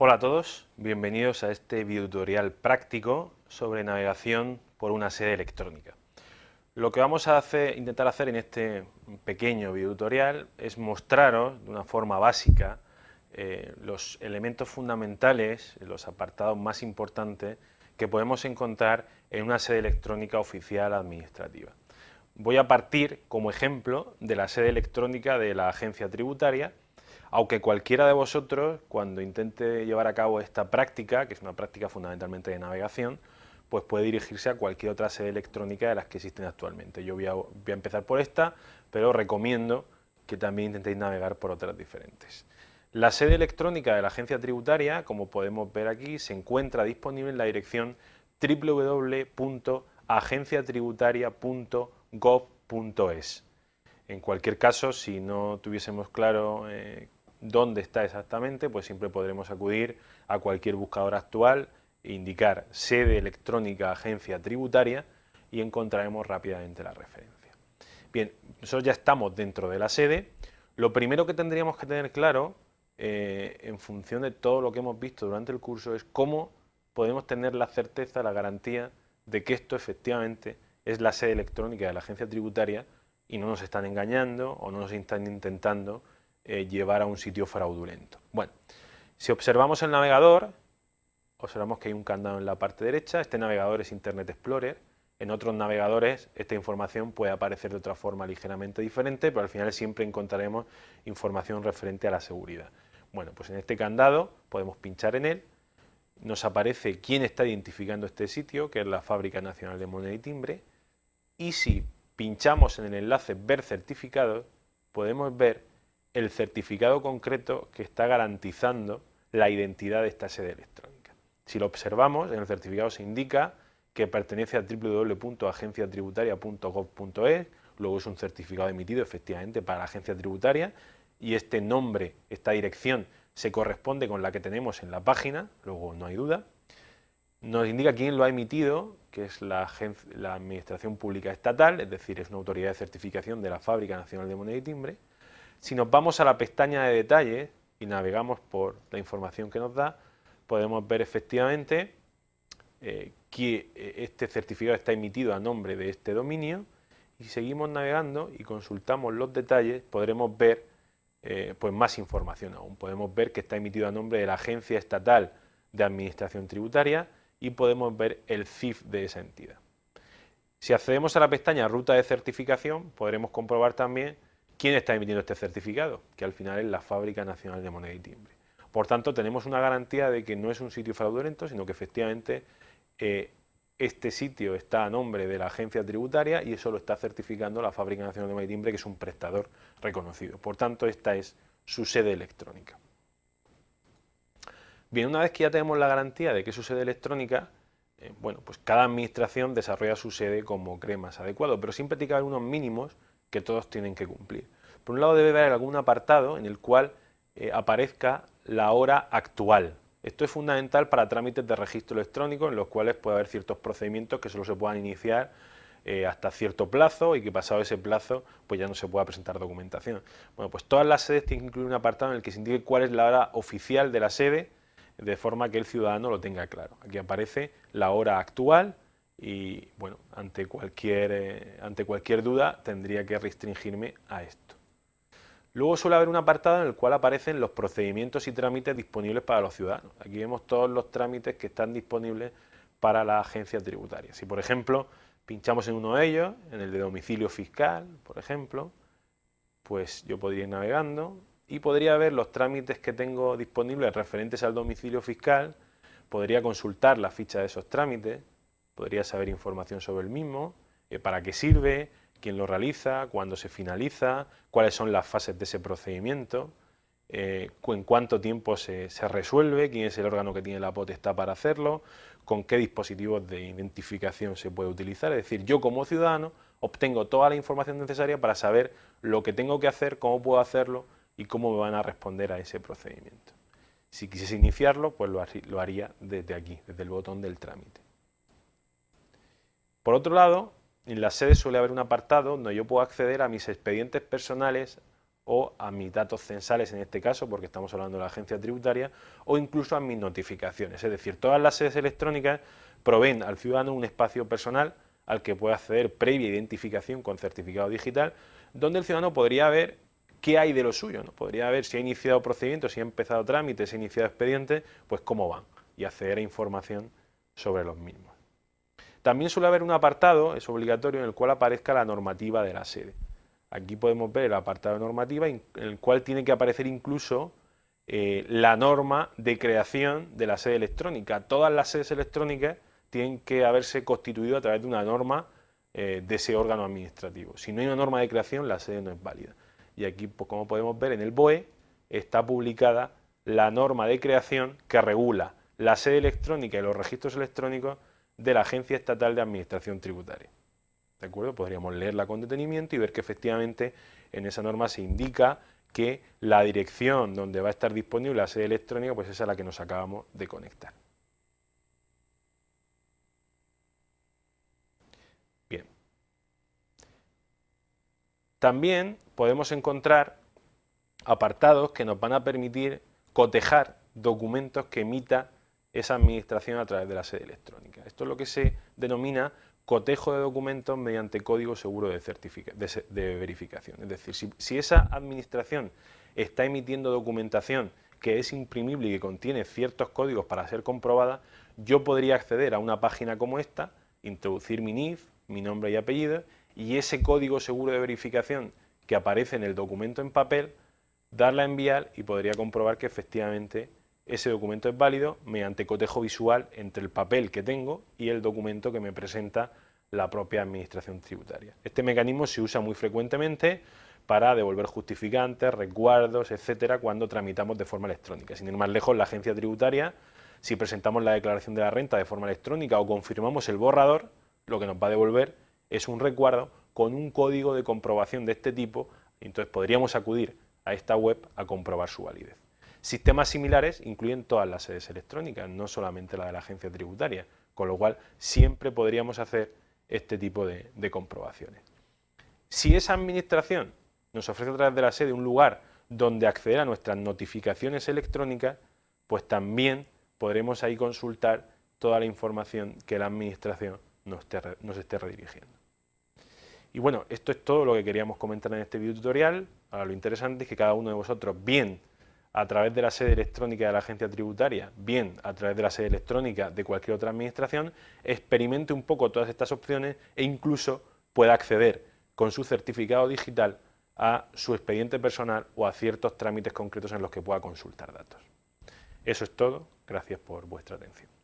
Hola a todos, bienvenidos a este videotutorial práctico sobre navegación por una sede electrónica. Lo que vamos a intentar hacer en este pequeño videotutorial es mostraros de una forma básica eh, los elementos fundamentales, los apartados más importantes que podemos encontrar en una sede electrónica oficial administrativa. Voy a partir como ejemplo de la sede electrónica de la agencia tributaria aunque cualquiera de vosotros, cuando intente llevar a cabo esta práctica, que es una práctica fundamentalmente de navegación, pues puede dirigirse a cualquier otra sede electrónica de las que existen actualmente. Yo voy a, empezar por esta, pero recomiendo que también intentéis navegar por otras diferentes. La sede electrónica de la agencia tributaria, como podemos ver aquí, se encuentra disponible en la dirección www.agenciatributaria.gov.es. En cualquier caso, si no tuviésemos claro eh, dónde está exactamente, pues siempre podremos acudir a cualquier buscador actual e indicar sede electrónica agencia tributaria y encontraremos rápidamente la referencia. Bien, nosotros ya estamos dentro de la sede. Lo primero que tendríamos que tener claro, eh, en función de todo lo que hemos visto durante el curso, es cómo podemos tener la certeza, la garantía de que esto efectivamente es la sede electrónica de la agencia tributaria y no nos están engañando o no nos están intentando eh, llevar a un sitio fraudulento. Bueno, si observamos el navegador, observamos que hay un candado en la parte derecha, este navegador es Internet Explorer, en otros navegadores esta información puede aparecer de otra forma ligeramente diferente, pero al final siempre encontraremos información referente a la seguridad. Bueno, pues en este candado podemos pinchar en él, nos aparece quién está identificando este sitio, que es la Fábrica Nacional de Moneda y Timbre, y si pinchamos en el enlace Ver certificados, podemos ver el certificado concreto que está garantizando la identidad de esta sede electrónica. Si lo observamos, en el certificado se indica que pertenece a www.agenciatributaria.gov.es, luego es un certificado emitido efectivamente para la agencia tributaria y este nombre, esta dirección, se corresponde con la que tenemos en la página, luego no hay duda. Nos indica quién lo ha emitido, que es la, la Administración Pública Estatal, es decir, es una autoridad de certificación de la Fábrica Nacional de Moneda y Timbre, si nos vamos a la pestaña de detalles y navegamos por la información que nos da, podemos ver efectivamente eh, que eh, este certificado está emitido a nombre de este dominio y si seguimos navegando y consultamos los detalles podremos ver eh, pues más información aún. Podemos ver que está emitido a nombre de la Agencia Estatal de Administración Tributaria y podemos ver el CIF de esa entidad. Si accedemos a la pestaña Ruta de Certificación podremos comprobar también ¿Quién está emitiendo este certificado? Que al final es la Fábrica Nacional de Moneda y Timbre. Por tanto, tenemos una garantía de que no es un sitio fraudulento, sino que efectivamente eh, este sitio está a nombre de la agencia tributaria y eso lo está certificando la Fábrica Nacional de Moneda y Timbre, que es un prestador reconocido. Por tanto, esta es su sede electrónica. Bien, una vez que ya tenemos la garantía de que es su sede electrónica, eh, bueno, pues cada administración desarrolla su sede como cree más adecuado, pero siempre tiene que haber unos mínimos que todos tienen que cumplir. Por un lado debe haber algún apartado en el cual eh, aparezca la hora actual. Esto es fundamental para trámites de registro electrónico en los cuales puede haber ciertos procedimientos que solo se puedan iniciar eh, hasta cierto plazo y que pasado ese plazo pues ya no se pueda presentar documentación. Bueno, pues todas las sedes tienen que incluir un apartado en el que se indique cuál es la hora oficial de la sede de forma que el ciudadano lo tenga claro. Aquí aparece la hora actual, y bueno, ante cualquier, eh, ante cualquier duda tendría que restringirme a esto. Luego suele haber un apartado en el cual aparecen los procedimientos y trámites disponibles para los ciudadanos. Aquí vemos todos los trámites que están disponibles para la agencia tributaria. Si por ejemplo pinchamos en uno de ellos, en el de domicilio fiscal, por ejemplo, pues yo podría ir navegando y podría ver los trámites que tengo disponibles referentes al domicilio fiscal, podría consultar la ficha de esos trámites, podría saber información sobre el mismo, eh, para qué sirve, quién lo realiza, cuándo se finaliza, cuáles son las fases de ese procedimiento, eh, en cuánto tiempo se, se, resuelve, quién es el órgano que tiene la potestad para hacerlo, con qué dispositivos de identificación se puede utilizar. Es decir, yo como ciudadano obtengo toda la información necesaria para saber lo que tengo que hacer, cómo puedo hacerlo y cómo me van a responder a ese procedimiento. Si quisiese iniciarlo, pues lo haría desde aquí, desde el botón del trámite. Por otro lado, en la sede suele haber un apartado donde yo puedo acceder a mis expedientes personales o a mis datos censales en este caso, porque estamos hablando de la agencia tributaria, o incluso a mis notificaciones. Es decir, todas las sedes electrónicas proveen al ciudadano un espacio personal al que puede acceder previa identificación con certificado digital, donde el ciudadano podría ver qué hay de lo suyo, ¿no? podría ver si ha iniciado procedimientos, si ha empezado trámites, si ha iniciado expedientes, pues cómo van, y acceder a información sobre los mismos. También suele haber un apartado, es obligatorio, en el cual aparezca la normativa de la sede. Aquí podemos ver el apartado de normativa en el cual tiene que aparecer incluso eh, la norma de creación de la sede electrónica. Todas las sedes electrónicas tienen que haberse constituido a través de una norma eh, de ese órgano administrativo. Si no hay una norma de creación, la sede no es válida. Y aquí, pues, como podemos ver, en el BOE está publicada la norma de creación que regula la sede electrónica y los registros electrónicos de la Agencia Estatal de Administración Tributaria. ¿De acuerdo? Podríamos leerla con detenimiento y ver que efectivamente en esa norma se indica que la dirección donde va a estar disponible la sede electrónica pues es a la que nos acabamos de conectar. Bien. También podemos encontrar apartados que nos van a permitir cotejar documentos que emita esa administración a través de la sede electrónica. Esto es lo que se denomina cotejo de documentos mediante código seguro de, verificación. Es decir, si, esa administración está emitiendo documentación que es imprimible y que contiene ciertos códigos para ser comprobada, yo podría acceder a una página como esta, introducir mi NIF, mi nombre y apellido, y ese código seguro de verificación que aparece en el documento en papel, darla a enviar y podría comprobar que efectivamente ese documento es válido mediante cotejo visual entre el papel que tengo y el documento que me presenta la propia administración tributaria. Este mecanismo se usa muy frecuentemente para devolver justificantes, recuerdos, etcétera, cuando tramitamos de forma electrónica. Sin ir más lejos, la agencia tributaria, si presentamos la declaración de la renta de forma electrónica o confirmamos el borrador, lo que nos va a devolver es un recuerdo con un código de comprobación de este tipo, entonces podríamos acudir a esta web a comprobar su validez. Sistemas similares incluyen todas las sedes electrónicas, no solamente la de la agencia tributaria, con lo cual siempre podríamos hacer este tipo de, comprobaciones. Si esa administración nos ofrece a través de la sede un lugar donde acceder a nuestras notificaciones electrónicas, pues también podremos ahí consultar toda la información que la administración nos esté, redirigiendo. Y bueno, esto es todo lo que queríamos comentar en este video tutorial. Ahora lo interesante es que cada uno de vosotros, bien a través de la sede electrónica de la agencia tributaria, bien a través de la sede electrónica de cualquier otra administración, experimente un poco todas estas opciones e incluso pueda acceder con su certificado digital a su expediente personal o a ciertos trámites concretos en los que pueda consultar datos. Eso es todo, gracias por vuestra atención.